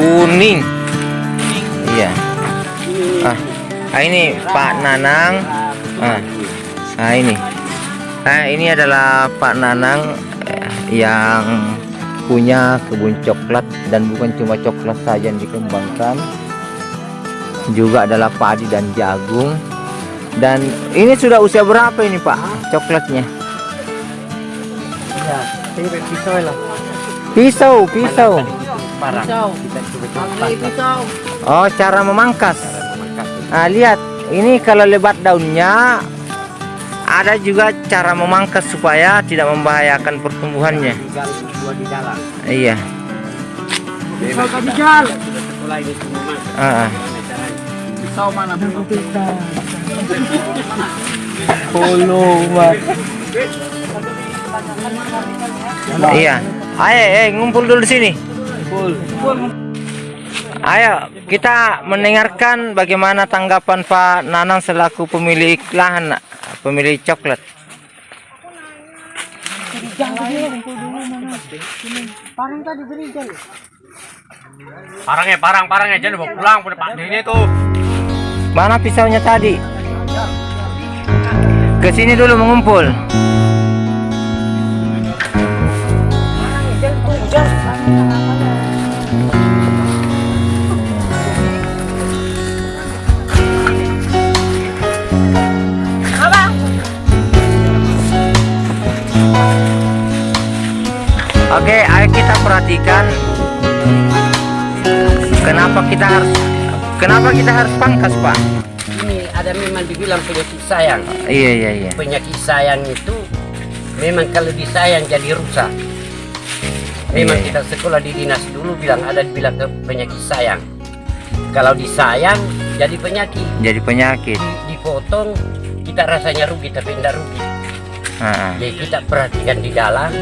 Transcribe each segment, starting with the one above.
kuning. Iya. Ah, ah ini Pak Nanang. Ah, ah ini. Nah, ini adalah Pak Nanang eh, yang punya kebun coklat dan bukan cuma coklat saja yang dikembangkan juga adalah padi dan jagung dan ini sudah usia berapa ini Pak coklatnya Ya, pisau lah. pisau pisau Parang. Pisau. Kita coba Pakai pisau. oh cara memangkas cara memangkas. nah lihat ini kalau lebat daunnya ada juga cara memangkas supaya tidak membahayakan pertumbuhannya iya Pisau. Ah, ah. Pisau mana? Pisau. Polo Iya. Ayo, ngumpul dulu di sini. Ayo, kita mendengarkan bagaimana tanggapan Pak Nanang selaku pemilik lahan, pemilik coklat. Parang tadi berikan. Parangnya parang parangnya jangan bawa pulang pada Pak ini tuh. Mana pisaunya tadi? Ke sini dulu mengumpul. Oke, ayo kita perhatikan kenapa kita harus kenapa kita harus pangkas, Pak? ini ada memang dibilang penyakit sayang Iya, iya, iya. penyakit sayang itu memang kalau disayang jadi rusak memang Iya, iya. kita sekolah di dinas dulu bilang ada dibilang ke penyakit sayang kalau disayang jadi penyakit Jadi penyakit. Di- dipotong kita rasanya rugi tapi tidak rugi Ah, jadi kita perhatikan di dalam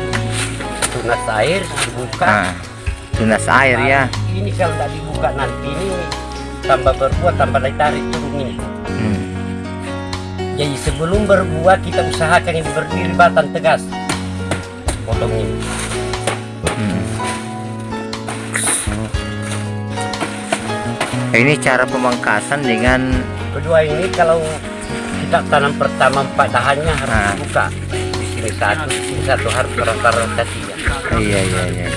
tunas air dibuka ah. Tunas air ya. ini kalau tidak dibuka nanti ini tambah berbuah tambah lagi tarik turun ini Hmm. Jadi sebelum berbuah kita usahakan ini berdiri batang tegas. Potong ini. Hmm. Ini cara pemangkasan dengan Kedua ini kalau kita tanam pertama empat dahannya harus Ah. dibuka. Di sini satu, di sini satu harus rata-rata tiga. Iya iya iya.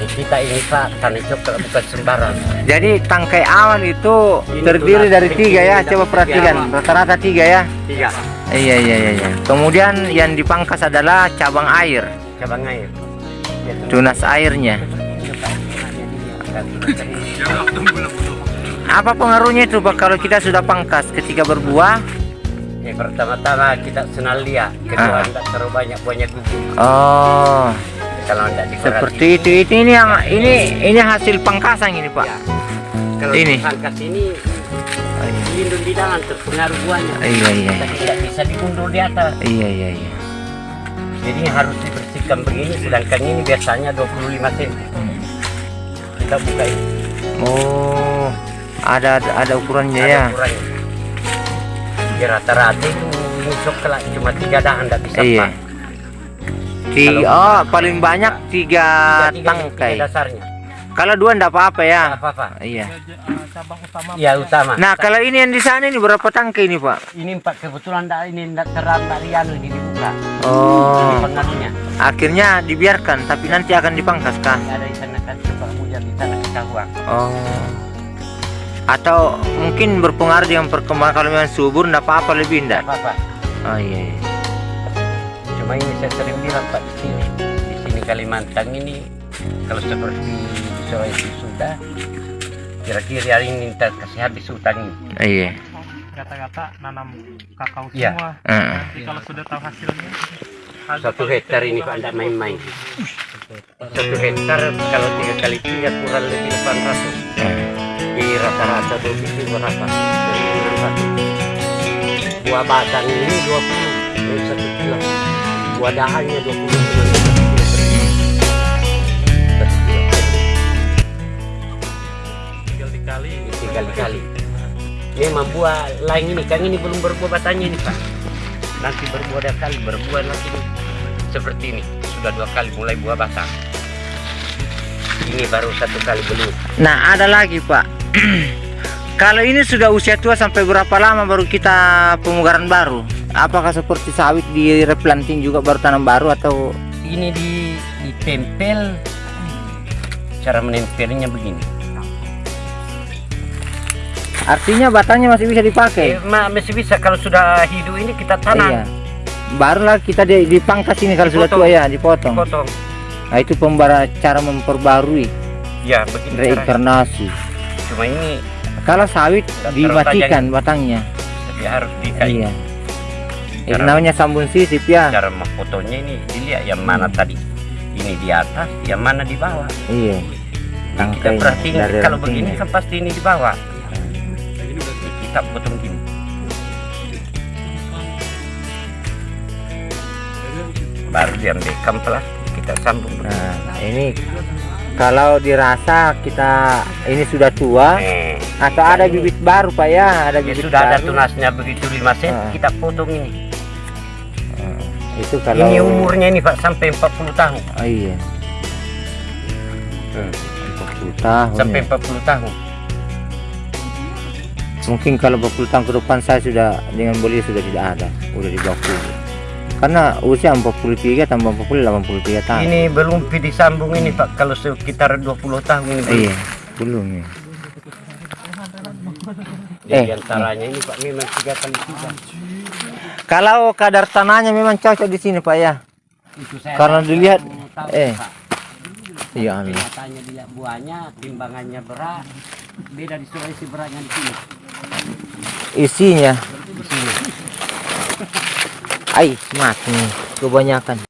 Kita ini pak tanam coklat bukan sembarang. Jadi tangkai awal itu Ini terdiri dari tiga ya. tidak Coba perhatikan rata-rata tiga ya. Tiga. Iya iya iya. iya. Kemudian yang dipangkas adalah cabang air, Cabang air. Ya, tunas airnya. Apa pengaruhnya itu Pak kalau kita sudah pangkas ketika berbuah? Ya, pertama-tama kita senal dia. Kedua Ah. tidak terlalu banyak buahnya gugur. Oh, Kalau tidak diperhatikan. seperti itu. Itu ini yang ini ini hasil pangkasan ini Pak. Ya. Kalau Ini. dipangkas ini lindung di dalam terpengaruh buahnya. Iya iya tidak bisa diundur di atas. iya iya iya. Jadi harus dibersihkan begini, sedangkan ini biasanya 25 cm. Kita buka ini. Oh, ada ada ukurannya ada ya. ukurannya. Rata-rata itu ini coklat cuma tiga dahan tidak bisa Iya. empat. Tiga, oh paling banyak tiga Tiga- tiga- tangkai. tiga dasarnya. Kalau dua enggak apa-apa ya. Tidak apa-apa. Iya. Ya utama. Nah, kalau ini yang di sana ini berapa tangkai ini, Pak? ini empat kebetulan dah ini dari anu ini dibuka. Ini Oh, pengaruhnya. akhirnya dibiarkan tapi nanti akan dipangkas kah? Ada di sana kan coba hujan di sana ketahuan. Oh. Atau mungkin berpengaruh dengan perkembangan kalau memang subur enggak apa-apa lebih enggak? Tidak apa-apa. Oh iya. iya. Cuma ini saya sering bilang Pak di sini, di sini Kalimantan ini kalau seperti di Sulawesi sudah kira-kira hari ini kita kasih habis hutan ini. Iya. kata-kata nanam kakao Iya. semua. Heeh. Nanti kalau sudah tahu hasilnya, Satu hektar ini Pak tidak main-main. Satu hektar kalau tiga kali tiga kurang lebih 800. Di rata-rata dua itu berapa? Dari 600. Buah batang ini 20 dari satu kilo. Buah dahannya 20 cuma dari satu kilo tinggal dikali. Tiga kali. Memang buah lain ini kan ini belum berbuah batangnya ini Pak. Nanti berbuah dua kali, berbuah nanti seperti ini. Sudah dua kali mulai buah batang. Ini baru satu kali belum. Nah, ada lagi, Pak. Kalau ini sudah usia tua sampai berapa lama baru kita pemugaran baru? Apakah seperti sawit di replanting juga baru tanam baru atau Ini di ditempel. Cara menempelnya begini. artinya batangnya masih bisa dipakai? Eh, ma- masih bisa kalau sudah hidup ini kita tanam. Iya. Barulah kita di- dipangkas ini kalau sudah Dipotong. tua ya, dipotong. Potong. Nah, itu pembara cara memperbarui Ya begini caranya. reinkarnasi. Cuma ini Kalau sawit dimatikan batangnya. tapi harus dikain. Iya. Cara- namanya sambun sisip ya. Cara memfotonya ini dilihat yang mana tadi. Ini di atas, yang mana di bawah. Iya. Jadi kita perhatiin kalau begini kan pasti ini di bawah. Kita potong gini. Baru diambil kamplas kita sambung. Nah, ini kalau dirasa kita ini sudah tua Eh, atau ada bibit baru Pak ya, ada ya bibit sudah ada baru. tunasnya begitu 5 cm Ah. kita potong ini. Itu kalau Ini umurnya ini Pak sampai 40 tahun. Oh, iya. Hmm. 40 tahun. Sampai ya. 40 tahun. Mungkin kalau 40 tahun ke depan saya sudah dengan beli sudah tidak ada, udah di bawah puluh. Karena usia 43 tambah 40 83 tahun. Ini belum disambung ini Pak kalau sekitar 20 tahun ini. belum. Iya, belum ya. Jadi Eh, antaranya ini Pak memang tiga kali tiga. Kalau kadar tanahnya memang cocok di sini Pak ya. Itu saya Karena dilihat- tahu, eh. Pak. Iya Allah. Kenyataannya dilihat buahnya, timbangannya berat. Beda di Sulawesi beratnya di sini. Isinya, Di sini. ai mati nih, kebanyakan.